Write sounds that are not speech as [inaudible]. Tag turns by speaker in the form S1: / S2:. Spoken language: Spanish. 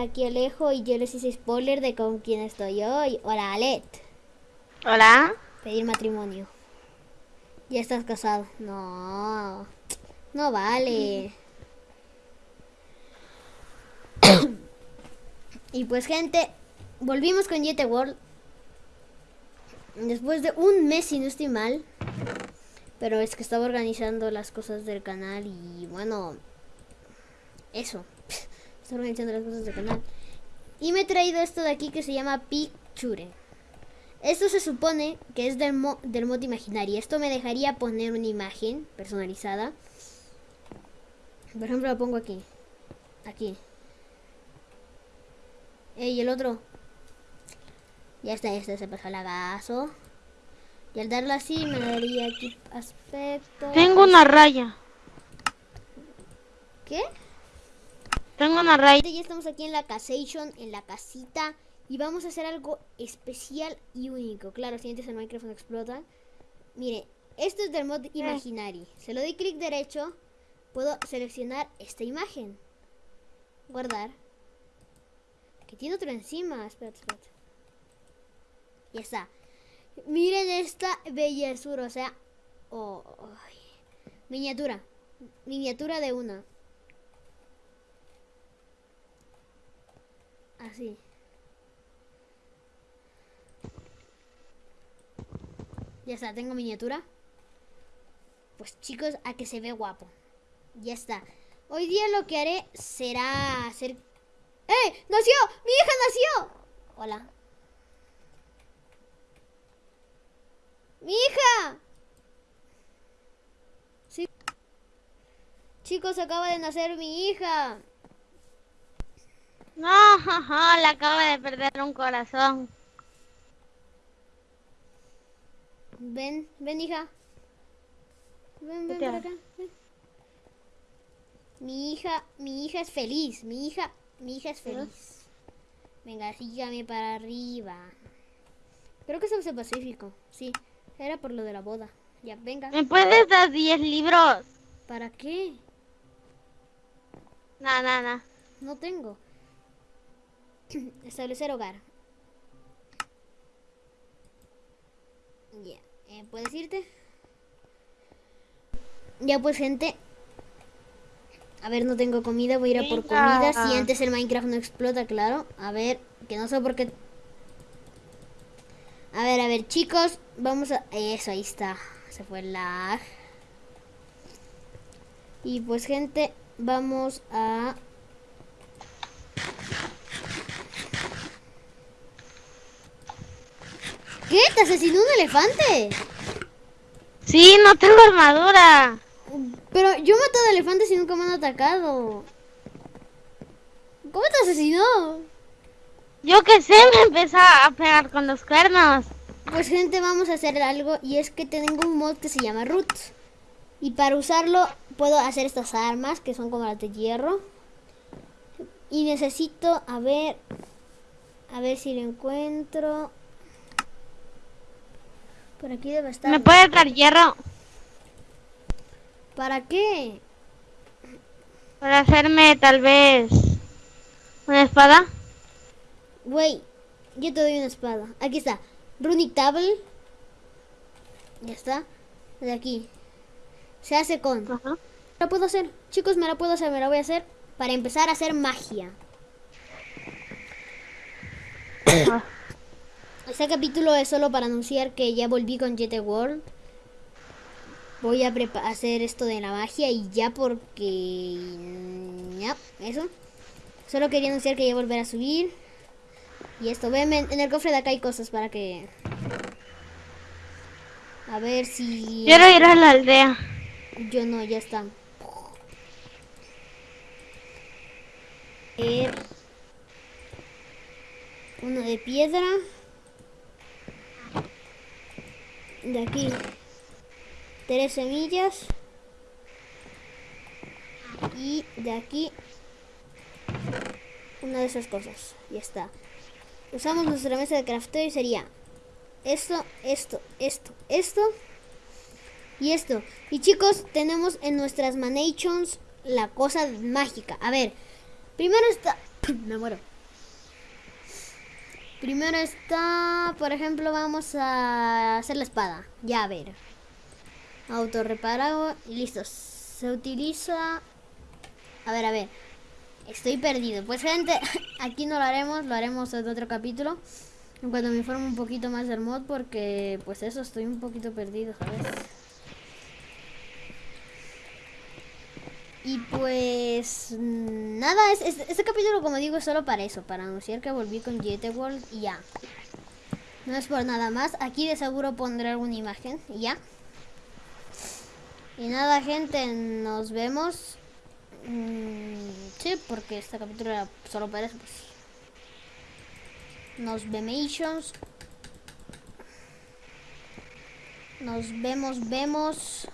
S1: aquí Alejo y yo les hice spoiler de con quién estoy hoy. Hola, Alet.
S2: Hola.
S1: Pedir matrimonio. Ya estás casado. No. No vale. [coughs] y pues gente, volvimos con Yete World. Después de un mes, si no estoy mal. Pero es que estaba organizando las cosas del canal y bueno, eso. Organizando las cosas del canal. Y me he traído esto de aquí que se llama Picture. Esto se supone que es del, mo del mod Imaginary. Esto me dejaría poner una imagen personalizada. Por ejemplo, lo pongo aquí. Aquí. y el otro. Ya está, este se pasó el agazo. Y al darlo así me daría aquí aspecto.
S2: Tengo una raya.
S1: ¿Qué?
S2: Tengo una raya.
S1: Ya estamos aquí en la casation, en la casita. Y vamos a hacer algo especial y único. Claro, si antes el Minecraft no explota. Mire, esto es del mod Imaginary. Se lo doy clic derecho. Puedo seleccionar esta imagen. Guardar. Que tiene otro encima. Espérate, espérate. Ya está. Miren esta bellezura, o sea, oh, miniatura, miniatura de una. Así. Ya está, tengo miniatura. Pues chicos, a que se ve guapo. Ya está. Hoy día lo que haré será hacer... ¡Eh! ¡Nació! ¡Mi hija nació! Hola. ¡Mi hija! Sí. Chicos, acaba de nacer mi hija.
S2: No, [laughs] jaja, le acaba de perder un corazón.
S1: Ven, ven, hija. Ven, ven por acá. Mi hija, mi hija es feliz. Mi hija, mi hija es feliz. Venga, sígame para arriba. Creo que es el Pacífico, sí. Era por lo de la boda. Ya, venga.
S2: ¿Me puedes dar 10 libros?
S1: ¿Para qué?
S2: No, no. No
S1: tengo. [coughs] Establecer hogar. Ya. Eh, ¿Puedes irte? Ya pues, gente. A ver, no tengo comida. Voy a ir a por comida. Si antes el Minecraft no explota, claro. A ver, que no sé por qué a ver, a ver, chicos, vamos a... Eso, ahí está. Se fue el lag. Y pues, gente, vamos a... ¿Qué? ¿Te asesinó un elefante?
S2: Sí, no tengo armadura.
S1: Pero yo he matado elefantes y nunca me han atacado. ¿Cómo te asesinó?
S2: Yo que sé, me empezó a pegar con los cuernos.
S1: Pues gente, vamos a hacer algo y es que tengo un mod que se llama Roots. Y para usarlo puedo hacer estas armas que son como las de hierro. Y necesito, a ver, a ver si lo encuentro. Por aquí debe estar.
S2: ¿Me puede dar hierro?
S1: ¿Para qué?
S2: Para hacerme tal vez una espada.
S1: Güey, yo te doy una espada. Aquí está. Runic Table. Ya está. De aquí. Se hace con. Ajá. La puedo hacer. Chicos, me la puedo hacer. Me la voy a hacer para empezar a hacer magia. [coughs] [coughs] Este capítulo es solo para anunciar que ya volví con Jet World. Voy a hacer esto de la magia y ya porque... Ya, eso. Solo quería anunciar que ya volver a subir. Y esto, ven, en el cofre de acá hay cosas para que... A ver si...
S2: Quiero ir a la aldea.
S1: Yo no, ya está. Er, uno de piedra. De aquí. Tres semillas. Y de aquí. Una de esas cosas. Ya está usamos nuestra mesa de crafteo y sería esto, esto, esto, esto y esto. Y chicos, tenemos en nuestras manations la cosa mágica. A ver, primero está... [coughs] Me muero. Primero está, por ejemplo, vamos a hacer la espada. Ya, a ver. Autorreparado y listo. Se utiliza... A ver, a ver. Estoy perdido. Pues gente, [laughs] aquí no lo haremos, lo haremos en otro capítulo. En cuanto me informe un poquito más del mod, porque pues eso, estoy un poquito perdido, ¿sabes? Y pues nada, es, es- este capítulo como digo es solo para eso, para anunciar que volví con GT World y ya. No es por nada más, aquí de seguro pondré alguna imagen y ya. Y nada gente, nos vemos. Mm, sí, porque este capítulo era solo para eso. Pues. Nos vemos. Nos vemos, vemos.